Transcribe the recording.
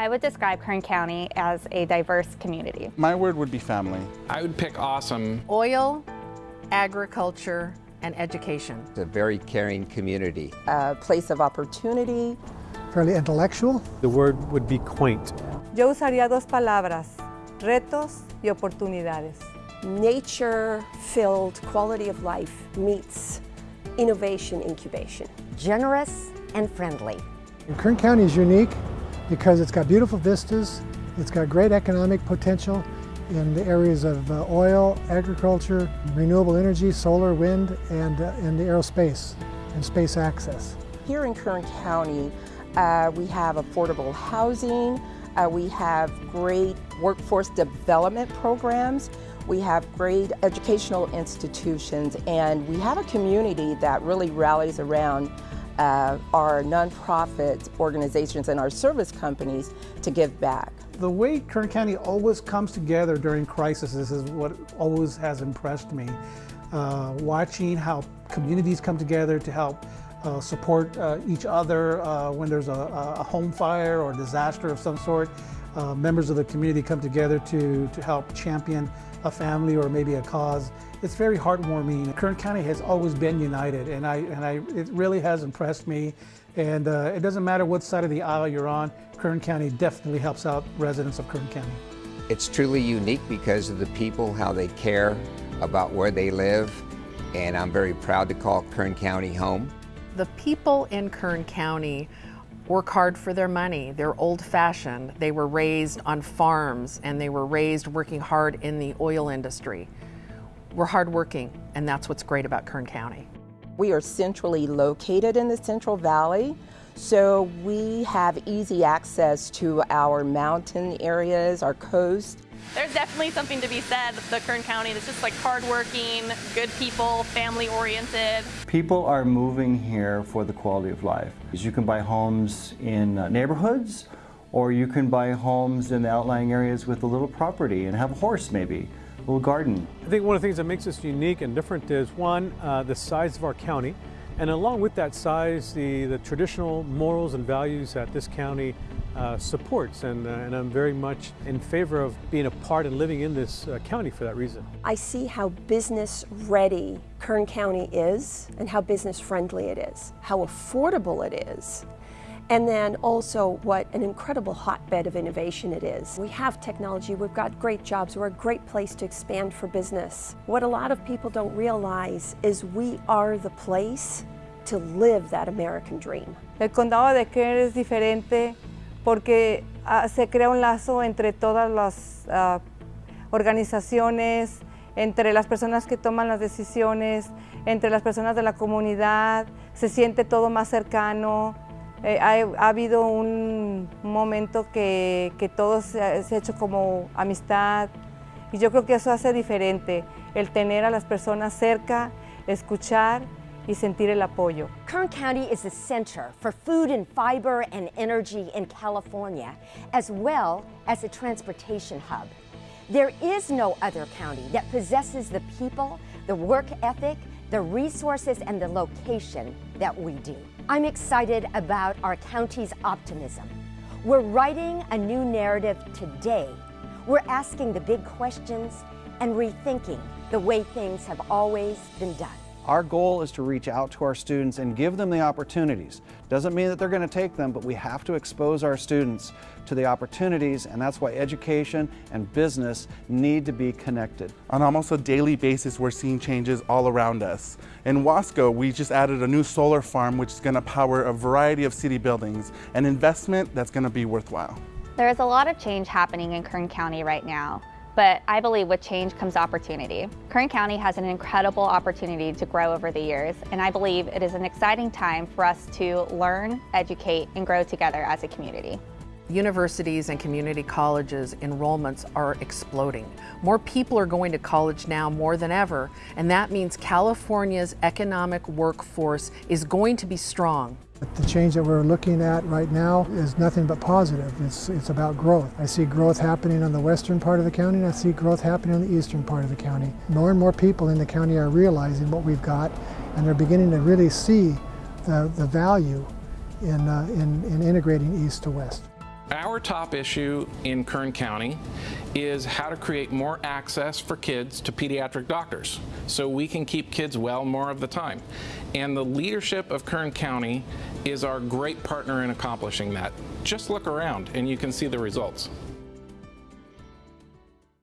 I would describe Kern County as a diverse community. My word would be family. I would pick awesome. Oil, agriculture, and education. It's a very caring community. A place of opportunity. Fairly intellectual. The word would be quaint. Yo usaría dos palabras, retos y oportunidades. Nature-filled quality of life meets innovation incubation. Generous and friendly. Kern County is unique because it's got beautiful vistas, it's got great economic potential in the areas of uh, oil, agriculture, renewable energy, solar, wind, and, uh, the aerospace and space access. Here in Kern County, uh, we have affordable housing, uh, we have great workforce development programs, we have great educational institutions, and we have a community that really rallies around uh, our nonprofit organizations and our service companies to give back. The way Kern County always comes together during crises is what always has impressed me. Uh, watching how communities come together to help uh, support uh, each other uh, when there's a, a, home fire or disaster of some sort. Uh, members of the community come together to, to help champion a family or maybe a cause. It's very heartwarming. Kern County has always been united and, I, and I, it really has impressed me. And uh, it doesn't matter what side of the aisle you're on, Kern County definitely helps out residents of Kern County. It's truly unique because of the people, how they care about where they live, and I'm very proud to call Kern County home. The people in Kern County work hard for their money. They're old-fashioned. They were raised on farms and they were raised working hard in the oil industry. We're hardworking and that's what's great about Kern County. We are centrally located in the Central Valley, so we have easy access to our mountain areas, our coast, there's definitely something to be said the Kern County that's just like hardworking, good people, family oriented. People are moving here for the quality of life. You can buy homes in uh, neighborhoods or you can buy homes in the outlying areas with a little property and have a horse maybe, a garden. I think one of the things that makes us unique and different is one, uh, the size of our county. And along with that size, the, the traditional morals and values that this county uh, supports, and, uh, and I'm very much in favor of being a part and living in this uh, county for that reason. I see how business ready Kern County is and how business friendly it is, how affordable it is, and then also what an incredible hotbed of innovation it is. We have technology, we've got great jobs, we're a great place to expand for business. What a lot of people don't realize is we are the place to live that American dream. El condado de Kern es diferente porque uh, se crea un lazo entre todas las uh, organizaciones, entre las personas que toman las decisiones, entre las personas de la comunidad, se siente todo más cercano. Eh, ha, ha, habido un momento que, que todo se, ha hecho como amistad y yo creo que eso hace diferente, el tener a las personas cerca, escuchar y sentir el apoyo. Kern County is the center for food and fiber and energy in California, as well as a transportation hub. There is no other county that possesses the people, the work ethic, the resources, and the location that we do. I'm excited about our county's optimism. We're writing a new narrative today. We're asking the big questions and rethinking the way things have always been done. Our goal is to reach out to our students and give them the opportunities. Doesn't mean that they're going to take them, but we have to expose our students to the opportunities, and that's why education and business need to be connected. On almost a daily basis, we're seeing changes all around us. In Wasco, we just added a new solar farm, which is going to power a variety of city buildings, an investment that's going to be worthwhile. There is a lot of change happening in Kern County right now. But I believe with change comes opportunity. Kern County has an incredible opportunity to grow over the years, and I believe it is an exciting time for us to learn, educate, and grow together as a community. Universities and community colleges enrollments are exploding. More people are going to college now more than ever, and that means California's economic workforce is going to be strong. The change that we're looking at right now is nothing but positive. It's, it's about growth. I see growth happening on the western part of the county and I see growth happening on the eastern part of the county. More and more people in the county are realizing what we've got and they're beginning to really see the, the value in, uh, in, in integrating east to west. Our top issue in Kern County is how to create more access for kids to pediatric doctors so we can keep kids well more of the time. And the leadership of Kern County is our great partner in accomplishing that. Just look around and you can see the results.